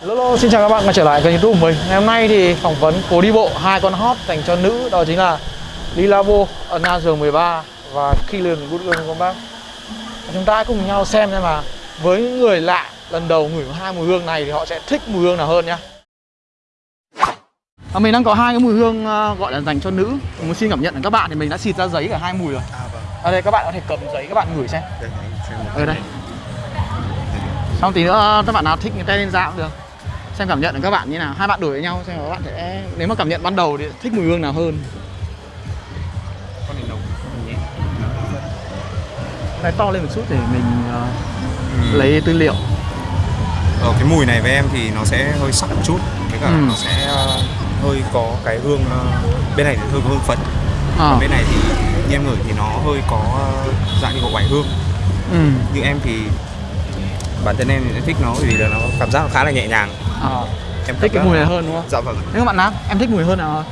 Hello, xin chào các bạn quay trở lại kênh youtube của mình. Ngày hôm nay thì phỏng vấn phố đi bộ hai con hot dành cho nữ Đó chính là Lilavo Another 13 và Killian bác. Và Chúng ta hãy cùng nhau xem xem mà với những người lạ lần đầu ngửi hai mùi hương này thì họ sẽ thích mùi hương nào hơn nhá. Và mình đang có hai cái mùi hương ờ, gọi là dành cho nữ. Muốn xin cảm nhận các bạn thì mình đã xịt ra giấy cả hai mùi rồi. À vâng, Ở đây các bạn có thể cầm giấy các bạn ngửi xem. Đây anh xem Ở đây. Xong tí nữa các bạn nào thích cái tay lên da cũng được Xem cảm nhận của các bạn như nào. Hai bạn đổi với nhau xem các bạn sẽ Nếu mà cảm nhận ban đầu thì thích mùi hương nào hơn? Con này nồng. Cái to lên một chút để mình ờ, lấy tư liệu. Ờ, cái mùi này với em thì nó sẽ hơi sắc một chút. Với cả Ừ. nó sẽ ờ, hơi có cái hương ờ, bên này thì hơi có hương phấn. À, còn bên này thì như em ngửi thì nó hơi có dạng như có oải hương. Ừ, nhưng em thì bản thân em thì thích nó vì là nó cảm giác nó khá là nhẹ nhàng à. em Thích cái mùi này hơn đúng không? dạ vâng. Nếu các bạn nam, em thích mùi hơn nào hơn?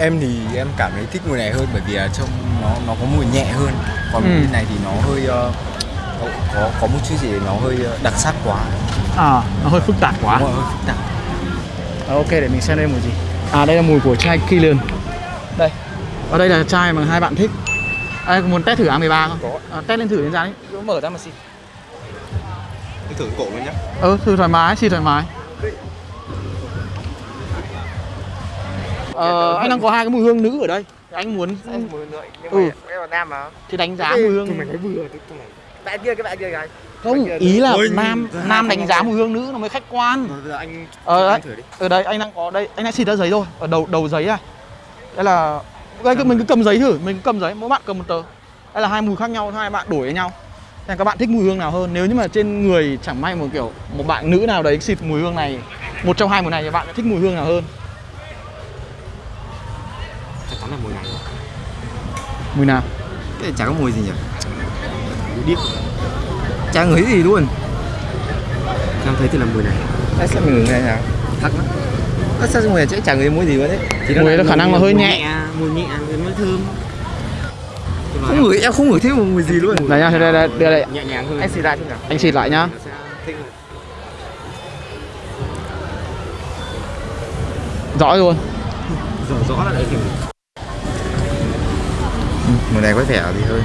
em thì em cảm thấy thích mùi này hơn bởi vì là trong nó nó có mùi nhẹ hơn. Còn Ừ. mùi này thì nó hơi ờ, có, có có một chút gì nó hơi ờ, đặc sắc quá. À, nó hơi phức tạp quá. Đúng rồi, hơi phức tạp. Ờ, Ok, để mình xem đây mùi gì. À, đây là mùi của chai Killian. Đây. Và đây là chai mà hai bạn thích. À, muốn test thử A13 không? Có. À, test lên thử lên da đấy Mở ra mà xịt. Thử cổ luôn nhá. Ừ, thử thoải mái, xịt thoải mái Ờ, anh đang có hai cái mùi hương nữ ở đây. Anh muốn mùi nữa nhưng Ừ. mà nam mà. Thì đánh giá mùi hương cái vừa cái này bạn kia cái bạn kia cái Không, ý là Ôi, nam ra nam đánh giá mùi hương nữ nó mới khách quan. Giờ anh Ờ đấy, anh thử đi. ở đây anh đang có đây, anh đã xịt ra giấy rồi. Ở đầu đầu giấy này Đây là đây, cứ- mình cứ cầm giấy thử, mình cứ cầm giấy, mỗi bạn cầm một tờ. Đây là hai mùi khác nhau, hai bạn đổi với nhau. Xem các bạn thích mùi hương nào hơn? Nếu như mà trên người chẳng may một kiểu Một bạn nữ nào đấy xịt mùi hương này Một trong hai mùi này thì bạn thích mùi hương nào hơn là mùi này. Mùi nào? Thế chả có mùi gì nhỉ? Điếc. Chả ngửi gì luôn. Em thấy thì là mùi này. Tại sao mình ngửi này nào thắc lắm. Ơ, sao mùi này chả ngửi mùi gì luôn đấy? Thì Mùi đó khả năng là hơi nhẹ. mùi nhẹ nó thơm. Không ngửi em không ngửi thấy một mùi gì luôn. Đây nhá, đây, đây, đây, đây, nhẹ nhàng hơn anh ra chứ nào. Anh xịt lại nhá. Nó. Rõ luôn. Rõ rõ là đấy kiểu mùi này có vẻ gì hơn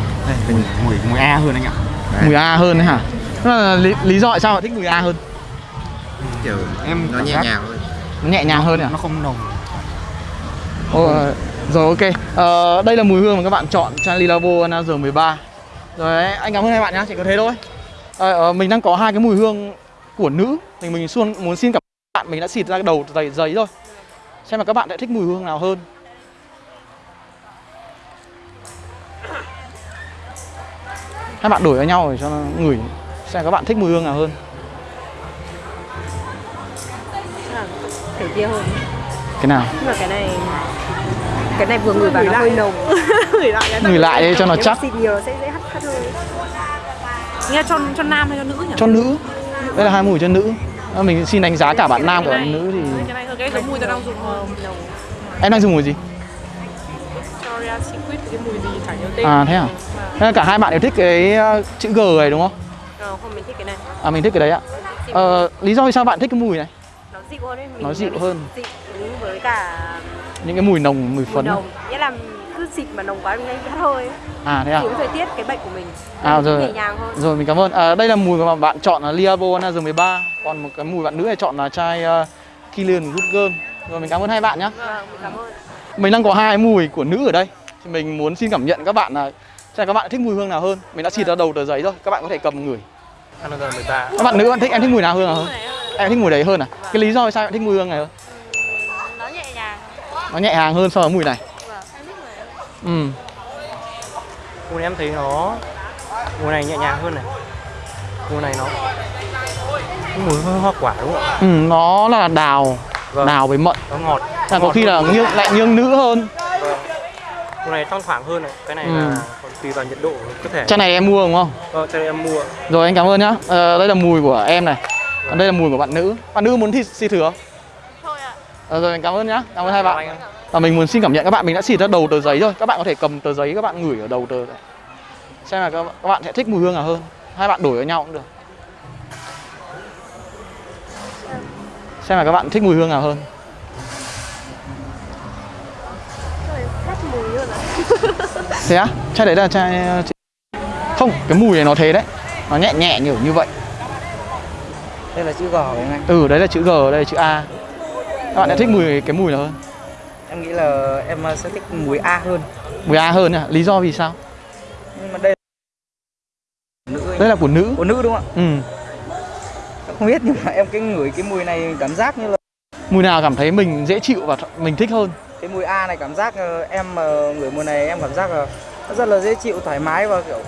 mùi mùi mùi a hơn anh ạ Đấy. Mùi A hơn đấy hả? Là lý, lý do tại sao bạn thích mùi A hơn? kiểu em nó nhẹ nhàng hơn Nó nhẹ nhàng hơn à? nó không nồng Ồ, rồi ok. Ờ, đây là mùi hương mà các bạn chọn Charlie Lavo Another 13. Rồi đấy, anh cảm ơn hai bạn nhá, chỉ có thế thôi. Ờ, ờ, mình đang có hai cái mùi hương của nữ. Thì mình xuân muốn xin cảm ơn bạn mình đã xịt ra cái đầu giấy giấy rồi. Xem là các bạn sẽ thích mùi hương nào hơn. Hai bạn đổi với nhau để cho nó ngửi xem các bạn thích mùi hương nào hơn. kiểu kia hơn Cái nào? nhưng mà cái này cái này vừa ngửi vào nó hơi nồng ngửi lại cái Ngửi lại đi cho nó chắc. xịt nhiều sẽ dễ hắt hắt hơi nghe cho cho nam hay cho nữ nhỉ Cho nữ. Đây là hai mùi cho nữ. Ờ, Mình xin đánh giá cả bạn nam và bạn nữ thì cái này cái giống mùi tao đang dùng hơn nồng em đang dùng mùi gì? Victoria Secret cái mùi gì chả nhớ tên À, thế à? Cả hai bạn đều thích cái ờ, chữ G này đúng không? ờ, không mình thích cái này À mình thích cái đấy ạ. Ờ, lý do vì sao bạn thích cái mùi này? nó dịu hơn ấy mình Nó dịu hơn. dịu với cả Những cái mùi nồng, mùi mùi phấn. nồng nghĩa là cứ xịt mà nồng quá mình bị hắt hơi. À thế à? Cái thời tiết cái bệnh của mình À, rồi. nhẹ nhàng hơn Rồi mình cảm ơn. À, đây là mùi mà bạn chọn là Liavo Another 13, còn một cái mùi bạn nữ này chọn là chai uh, Killian Good Girl. Rồi mình cảm ơn hai bạn nhé. vâng mình cảm ơn Mình đang có hai mùi của nữ ở đây. Thì mình muốn xin cảm nhận các bạn là xem các bạn thích mùi hương nào hơn. Mình đã xịt ra đầu tờ giấy rồi, các bạn có thể cầm ngửi. Another 13 Các bạn nữ bạn thích em thích mùi nào hơn nào hơn? Em thích mùi đấy hơn à? Cái lý do vì sao bạn thích mùi hương này hơn? nó nhẹ nhàng Nó nhẹ nhàng hơn so với mùi này. vâng em Ừ. mùi này em thấy nó mùi này nhẹ nhàng hơn này mùi này nó mùi hơi hoa quả đúng không ạ Ừ, nó là đào, Vâng. đào với mận. nó ngọt Là có khi là nghiêng lại nghiêng nữ hơn. Vâng. mùi này thoang thoảng hơn này cái này Ừ. là còn tùy vào nhiệt độ cơ thể Chai này em mua đúng không? vâng cho nên em mua Rồi anh cảm ơn nhá. Ờ, đây là mùi của em này. Còn đây là mùi của bạn nữ. Bạn nữ muốn thi xịt thử không? thôi ạ Ờ, rồi anh cảm ơn nhá. Cảm ơn hai bạn. Và mình muốn xin cảm nhận các bạn mình đã xịt ra đầu tờ giấy rồi. Các bạn có thể cầm tờ giấy các bạn ngửi ở đầu tờ này. Xem là các các bạn sẽ thích mùi hương nào hơn. Hai bạn đổi với nhau cũng được. Xem là các bạn thích mùi hương nào hơn Thế á? Chai đấy là chai... Không, cái mùi này nó thế đấy Nó nhẹ nhẹ kiểu như vậy Đây là chữ G phải không anh? Ừ, đấy là chữ G, đây là chữ A Các bạn sẽ thích mùi cái mùi nào hơn? Em nghĩ là em sẽ thích mùi A hơn Mùi A hơn à? Lý do vì sao? Nhưng mà đây nữ anh. Đây là của nữ của nữ đúng không Ừ ạ? Em không biết nhưng mà em cái ngửi cái mùi này cảm giác như là Mùi nào cảm thấy mình dễ chịu và mình thích hơn cái mùi A này cảm giác ờ, em mà ngửi mùi này em cảm giác là nó rất là dễ chịu thoải mái và kiểu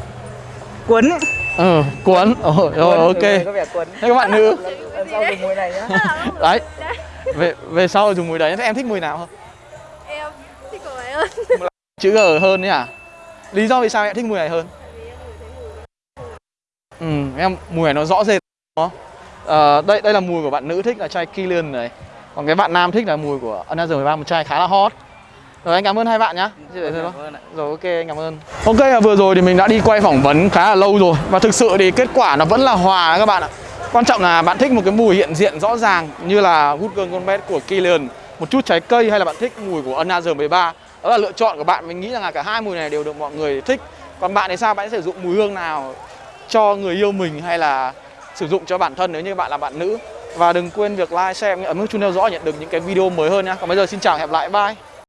cuốn ấy. Ờ, cuốn Ồ, rồi Cuốn, ok người này có vẻ cuốn Thế các bạn nữ lần sau dùng mùi này nhá Đấy về, về sau dùng mùi đấy Thế em thích mùi nào hơn? Em thích của ấy hơn Chữ G hơn đấy à? Lý do vì sao em thích mùi này hơn? Ừ, em mùi này nó rõ rệt đúng không? Ờ, đây đây là mùi của bạn nữ thích là chai Killian này Còn cái bạn nam thích là mùi của Another 13 một chai khá là hot. Rồi anh cảm ơn hai bạn nhá. Rồi ok anh cảm ơn. Ok là vừa rồi thì mình đã đi quay phỏng vấn khá là lâu rồi. Và thực sự thì kết quả nó vẫn là hòa đó các bạn ạ. Quan trọng là bạn thích một cái mùi hiện diện rõ ràng Như là Good Girl Bad của Killian. Một chút trái cây hay là bạn thích mùi của Another 13 Đó là lựa chọn của bạn. Mình nghĩ rằng là cả hai mùi này đều được mọi người thích. Còn bạn thì sao? Bạn sẽ sử dụng mùi hương nào cho người yêu mình hay là sử dụng cho bản thân? Nếu như bạn là bạn nữ và đừng quên việc like, share, ấn nút chuông theo dõi nhận được những cái video mới hơn nhé. Còn bây giờ xin chào hẹn gặp lại, bye.